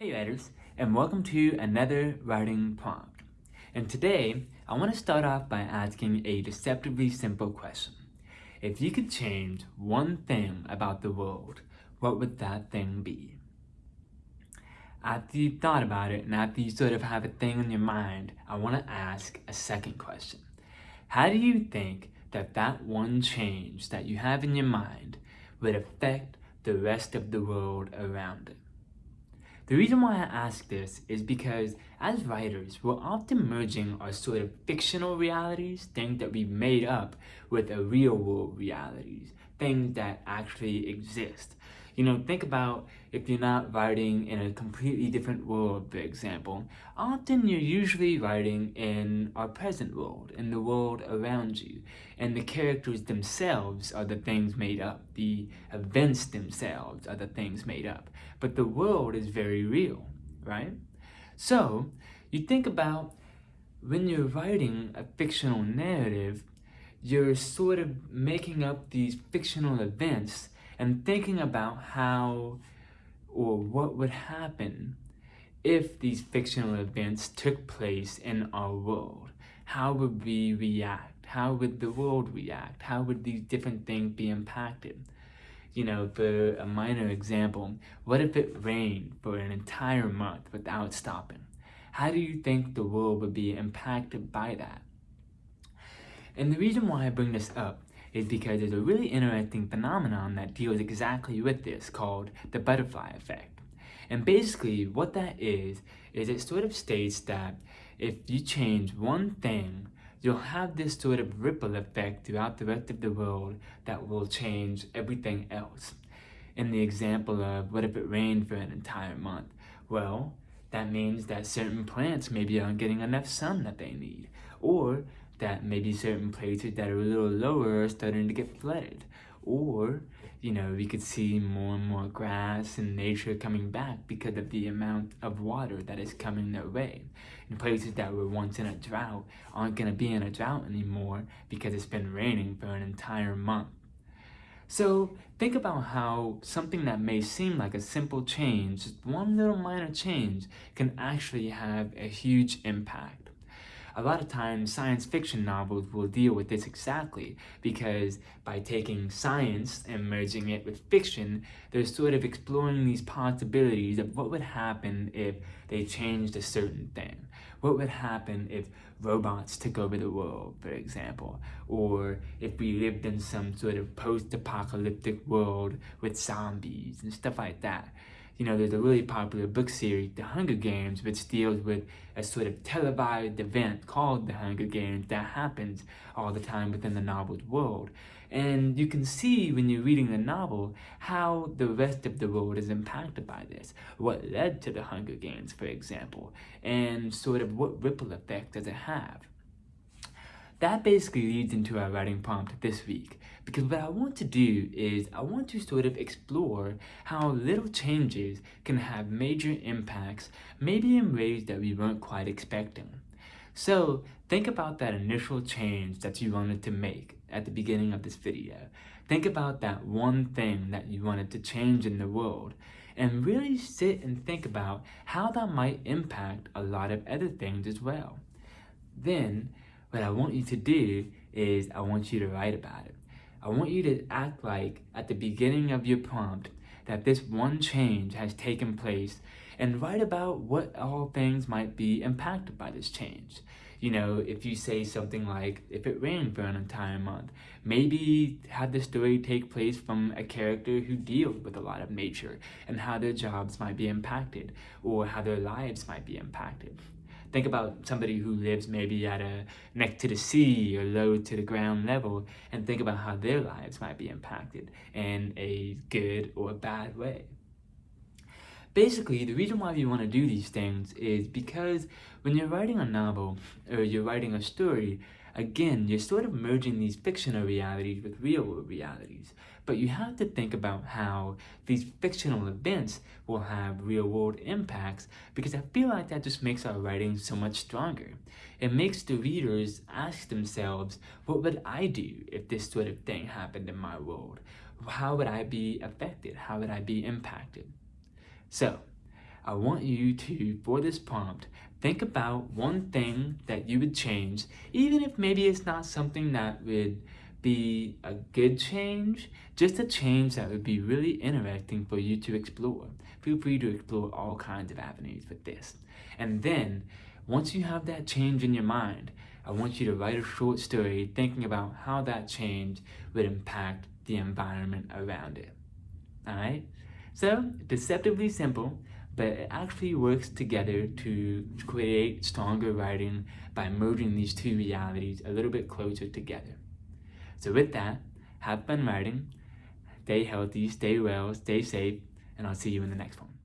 Hey writers, and welcome to another writing prompt. And today, I want to start off by asking a deceptively simple question. If you could change one thing about the world, what would that thing be? After you've thought about it and after you sort of have a thing in your mind, I want to ask a second question. How do you think that that one change that you have in your mind would affect the rest of the world around it? The reason why I ask this is because as writers, we're often merging our sort of fictional realities, things that we made up, with a real world realities, things that actually exist. You know, think about if you're not writing in a completely different world, for example. Often you're usually writing in our present world, in the world around you. And the characters themselves are the things made up. The events themselves are the things made up. But the world is very real, right? So, you think about when you're writing a fictional narrative, you're sort of making up these fictional events and thinking about how or what would happen if these fictional events took place in our world. How would we react? How would the world react? How would these different things be impacted? You know, for a minor example, what if it rained for an entire month without stopping? How do you think the world would be impacted by that? And the reason why I bring this up is because there's a really interesting phenomenon that deals exactly with this called the butterfly effect. And basically what that is, is it sort of states that if you change one thing, you'll have this sort of ripple effect throughout the rest of the world that will change everything else. In the example of what if it rained for an entire month? Well, that means that certain plants maybe aren't getting enough sun that they need. Or that maybe certain places that are a little lower are starting to get flooded. Or, you know, we could see more and more grass and nature coming back because of the amount of water that is coming their way. And places that were once in a drought aren't going to be in a drought anymore because it's been raining for an entire month. So think about how something that may seem like a simple change, just one little minor change, can actually have a huge impact. A lot of times science fiction novels will deal with this exactly because by taking science and merging it with fiction, they're sort of exploring these possibilities of what would happen if they changed a certain thing. What would happen if robots took over the world, for example, or if we lived in some sort of post-apocalyptic world with zombies and stuff like that you know, there's a really popular book series, The Hunger Games, which deals with a sort of televised event called The Hunger Games that happens all the time within the novel's world. And you can see when you're reading the novel how the rest of the world is impacted by this. What led to the Hunger Games, for example, and sort of what ripple effect does it have. That basically leads into our writing prompt this week, because what I want to do is I want to sort of explore how little changes can have major impacts, maybe in ways that we weren't quite expecting. So think about that initial change that you wanted to make at the beginning of this video. Think about that one thing that you wanted to change in the world and really sit and think about how that might impact a lot of other things as well. Then what I want you to do is I want you to write about it. I want you to act like at the beginning of your prompt that this one change has taken place and write about what all things might be impacted by this change. You know, if you say something like, if it rained for an entire month, maybe have the story take place from a character who deals with a lot of nature and how their jobs might be impacted or how their lives might be impacted. Think about somebody who lives maybe at a neck to the sea or low to the ground level and think about how their lives might be impacted in a good or bad way. Basically, the reason why you want to do these things is because when you're writing a novel or you're writing a story, Again, you're sort of merging these fictional realities with real world realities, but you have to think about how these fictional events will have real world impacts because I feel like that just makes our writing so much stronger. It makes the readers ask themselves, what would I do if this sort of thing happened in my world? How would I be affected? How would I be impacted? So, I want you to, for this prompt, think about one thing that you would change, even if maybe it's not something that would be a good change, just a change that would be really interesting for you to explore. Feel free to explore all kinds of avenues with this. And then, once you have that change in your mind, I want you to write a short story thinking about how that change would impact the environment around it. Alright? So, deceptively simple, but it actually works together to create stronger writing by merging these two realities a little bit closer together. So with that, have fun writing, stay healthy, stay well, stay safe, and I'll see you in the next one.